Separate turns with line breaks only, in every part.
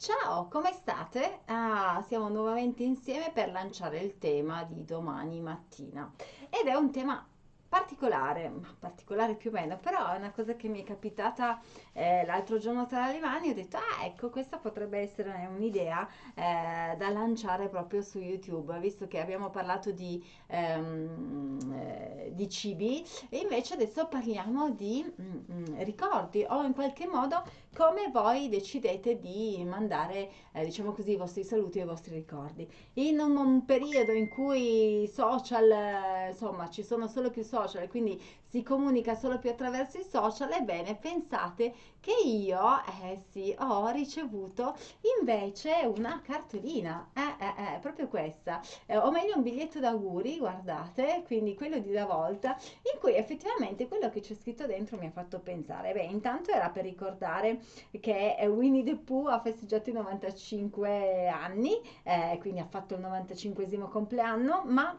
Ciao, come state? Ah, siamo nuovamente insieme per lanciare il tema di domani mattina ed è un tema particolare, particolare più o meno, però è una cosa che mi è capitata eh, l'altro giorno tra le mani, ho detto, ah ecco, questa potrebbe essere un'idea eh, da lanciare proprio su YouTube, visto che abbiamo parlato di, ehm, eh, di cibi e invece adesso parliamo di mm, mm, ricordi o in qualche modo come voi decidete di mandare, eh, diciamo così, i vostri saluti e i vostri ricordi. In un, un periodo in cui social, eh, insomma, ci sono solo più social, quindi si comunica solo più attraverso i social, ebbene pensate che io, eh sì, ho ricevuto invece una cartolina, eh, eh, eh, proprio questa, eh, o meglio un biglietto d'auguri, guardate, quindi quello di una volta, in cui effettivamente quello che c'è scritto dentro mi ha fatto pensare, beh, intanto era per ricordare che Winnie the Pooh ha festeggiato i 95 anni, eh, quindi ha fatto il 95 compleanno, ma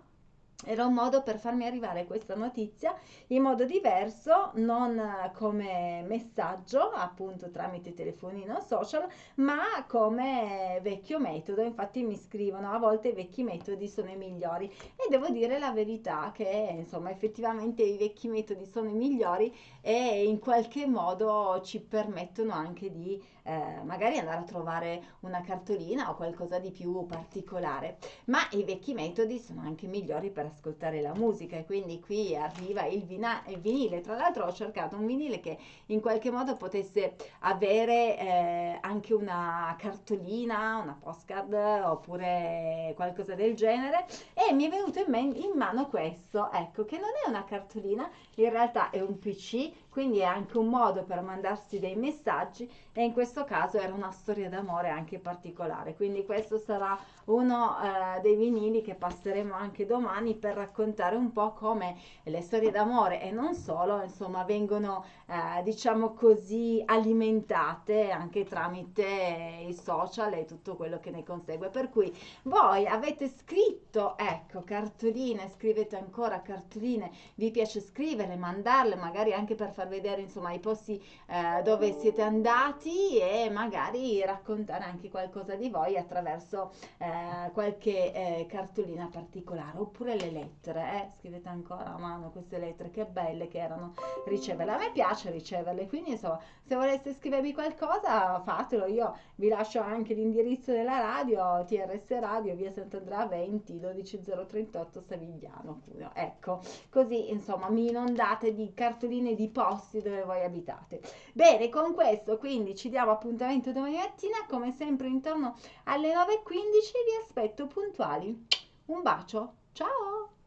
era un modo per farmi arrivare questa notizia in modo diverso, non come messaggio, appunto tramite telefonino social, ma come vecchio metodo. Infatti mi scrivono a volte i vecchi metodi sono i migliori e devo dire la verità che insomma effettivamente i vecchi metodi sono i migliori e in qualche modo ci permettono anche di eh, magari andare a trovare una cartolina o qualcosa di più particolare. Ma i vecchi metodi sono anche migliori per ascoltare la musica e quindi qui arriva il, vina- il vinile. Tra l'altro ho cercato un vinile che in qualche modo potesse avere eh, anche una cartolina, una postcard oppure qualcosa del genere e mi è venuto in, man- in mano questo, ecco, che non è una cartolina, in realtà è un PC, quindi è anche un modo per mandarsi dei messaggi e in questo caso era una storia d'amore anche particolare, quindi questo sarà uno eh, dei vinili che passeremo anche domani per raccontare un po' come le storie d'amore e non solo, insomma, vengono eh, diciamo così alimentate anche tramite i social e tutto quello che ne consegue. Per cui voi avete scritto, ecco, cartoline, scrivete ancora cartoline, vi piace scriverle, mandarle, magari anche per far vedere insomma i posti eh, dove siete andati e magari raccontare anche qualcosa di voi attraverso eh, qualche eh, cartolina particolare oppure le lettere eh? scrivete ancora a mano queste lettere che belle che erano. Riceverle. A me piace riceverle quindi insomma se voleste scrivermi qualcosa fatelo. Io vi lascio anche l'indirizzo della radio TRS Radio via Sant'Andrea 20 12038 Savigliano ecco così insomma mi inondate di cartoline di posti dove voi abitate bene con questo quindi ci diamo appuntamento domani mattina come sempre intorno alle 9.15 vi aspetto puntuali. Un bacio, ciao!